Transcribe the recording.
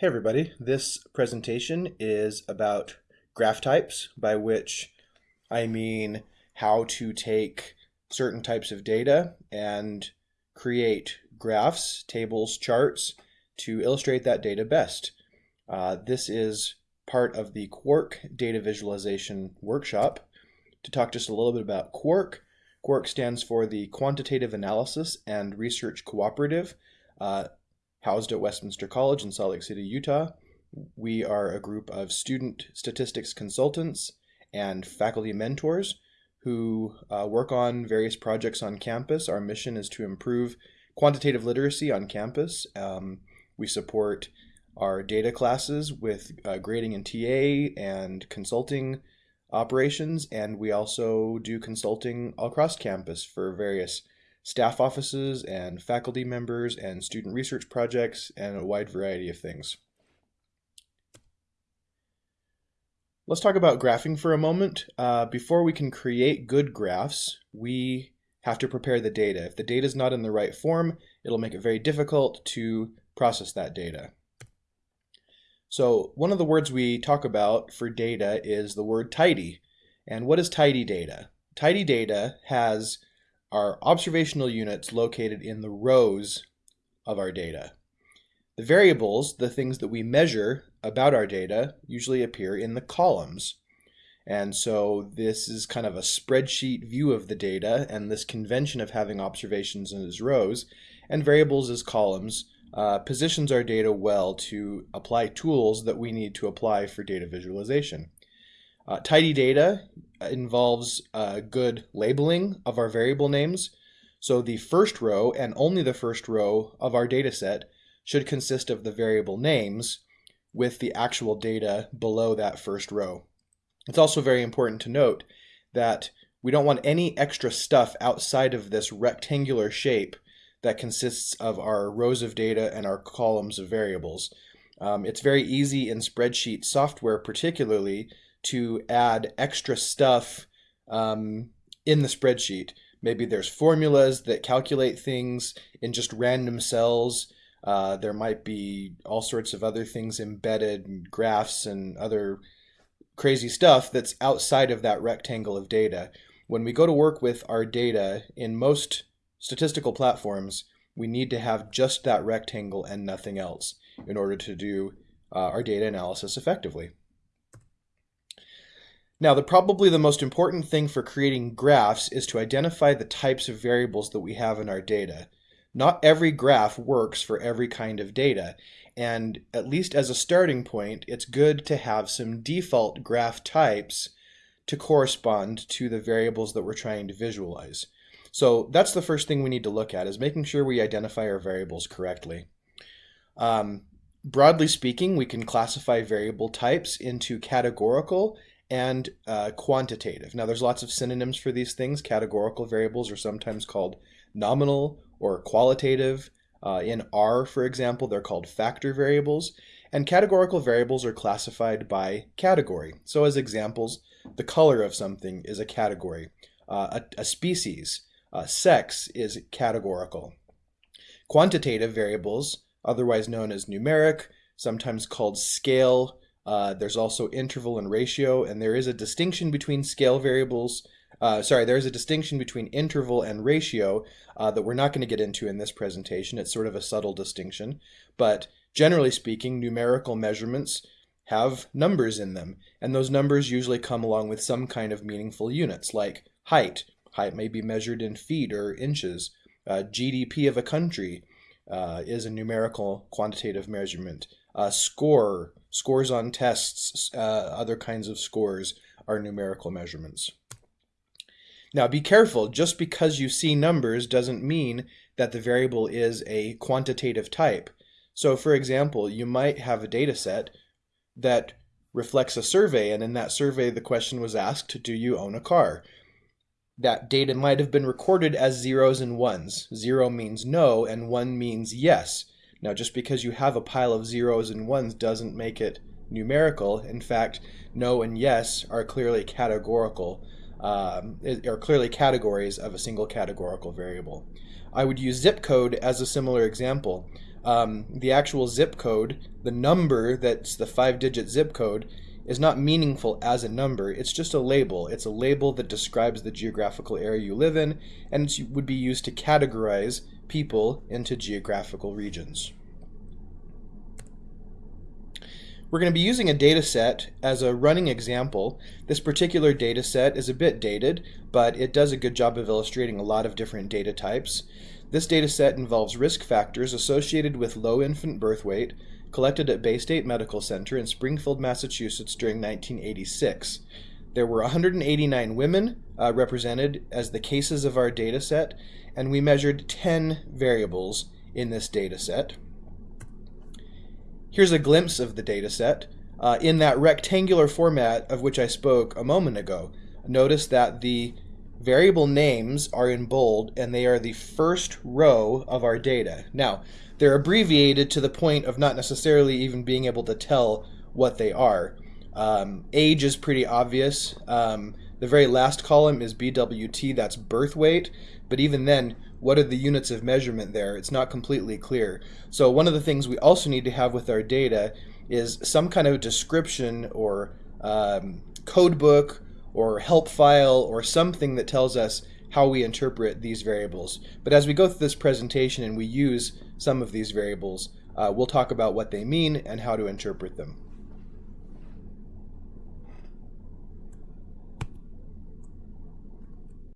Hey everybody, this presentation is about graph types, by which I mean how to take certain types of data and create graphs, tables, charts to illustrate that data best. Uh, this is part of the Quark data visualization workshop. To talk just a little bit about Quark, Quark stands for the Quantitative Analysis and Research Cooperative. Uh, housed at Westminster College in Salt Lake City, Utah. We are a group of student statistics consultants and faculty mentors who uh, work on various projects on campus. Our mission is to improve quantitative literacy on campus. Um, we support our data classes with uh, grading and TA and consulting operations, and we also do consulting all across campus for various staff offices and faculty members and student research projects and a wide variety of things. Let's talk about graphing for a moment. Uh, before we can create good graphs, we have to prepare the data. If the data is not in the right form, it'll make it very difficult to process that data. So one of the words we talk about for data is the word tidy. And what is tidy data? Tidy data has are observational units located in the rows of our data. The variables, the things that we measure about our data, usually appear in the columns. And so this is kind of a spreadsheet view of the data, and this convention of having observations as rows and variables as columns uh, positions our data well to apply tools that we need to apply for data visualization. Uh, tidy data involves uh, good labeling of our variable names. So the first row and only the first row of our data set should consist of the variable names with the actual data below that first row. It's also very important to note that we don't want any extra stuff outside of this rectangular shape that consists of our rows of data and our columns of variables. Um, it's very easy in spreadsheet software particularly to add extra stuff um, in the spreadsheet. Maybe there's formulas that calculate things in just random cells. Uh, there might be all sorts of other things embedded, graphs and other crazy stuff that's outside of that rectangle of data. When we go to work with our data in most statistical platforms, we need to have just that rectangle and nothing else in order to do uh, our data analysis effectively. Now, the probably the most important thing for creating graphs is to identify the types of variables that we have in our data. Not every graph works for every kind of data, and at least as a starting point, it's good to have some default graph types to correspond to the variables that we're trying to visualize. So that's the first thing we need to look at is making sure we identify our variables correctly. Um, broadly speaking, we can classify variable types into categorical and uh, quantitative. Now, there's lots of synonyms for these things. Categorical variables are sometimes called nominal or qualitative. Uh, in R, for example, they're called factor variables. And categorical variables are classified by category. So as examples, the color of something is a category. Uh, a, a, species, uh, sex is categorical. Quantitative variables, otherwise known as numeric, sometimes called scale, uh, there's also interval and ratio, and there is a distinction between scale variables. Uh, sorry, there is a distinction between interval and ratio uh, that we're not going to get into in this presentation. It's sort of a subtle distinction, but generally speaking, numerical measurements have numbers in them, and those numbers usually come along with some kind of meaningful units, like height. Height may be measured in feet or inches. Uh, GDP of a country uh, is a numerical quantitative measurement. Uh, score, scores on tests, uh, other kinds of scores are numerical measurements. Now be careful, just because you see numbers doesn't mean that the variable is a quantitative type. So for example, you might have a data set that reflects a survey, and in that survey the question was asked, do you own a car? That data might have been recorded as zeros and ones. Zero means no, and one means yes. Now, just because you have a pile of zeros and ones doesn't make it numerical. In fact, no and yes are clearly categorical, um, are clearly categories of a single categorical variable. I would use zip code as a similar example. Um, the actual zip code, the number that's the five digit zip code, is not meaningful as a number. It's just a label. It's a label that describes the geographical area you live in, and it would be used to categorize people into geographical regions. We're going to be using a data set as a running example. This particular data set is a bit dated, but it does a good job of illustrating a lot of different data types. This data set involves risk factors associated with low infant birth weight collected at Baystate Medical Center in Springfield, Massachusetts during 1986. There were 189 women uh, represented as the cases of our data set, and we measured 10 variables in this data set. Here's a glimpse of the dataset uh, in that rectangular format of which I spoke a moment ago. Notice that the variable names are in bold and they are the first row of our data. Now, they're abbreviated to the point of not necessarily even being able to tell what they are. Um, age is pretty obvious. Um, the very last column is BWT, that's birth weight, but even then, what are the units of measurement there? It's not completely clear. So one of the things we also need to have with our data is some kind of description or um, code book or help file or something that tells us how we interpret these variables. But as we go through this presentation and we use some of these variables, uh, we'll talk about what they mean and how to interpret them.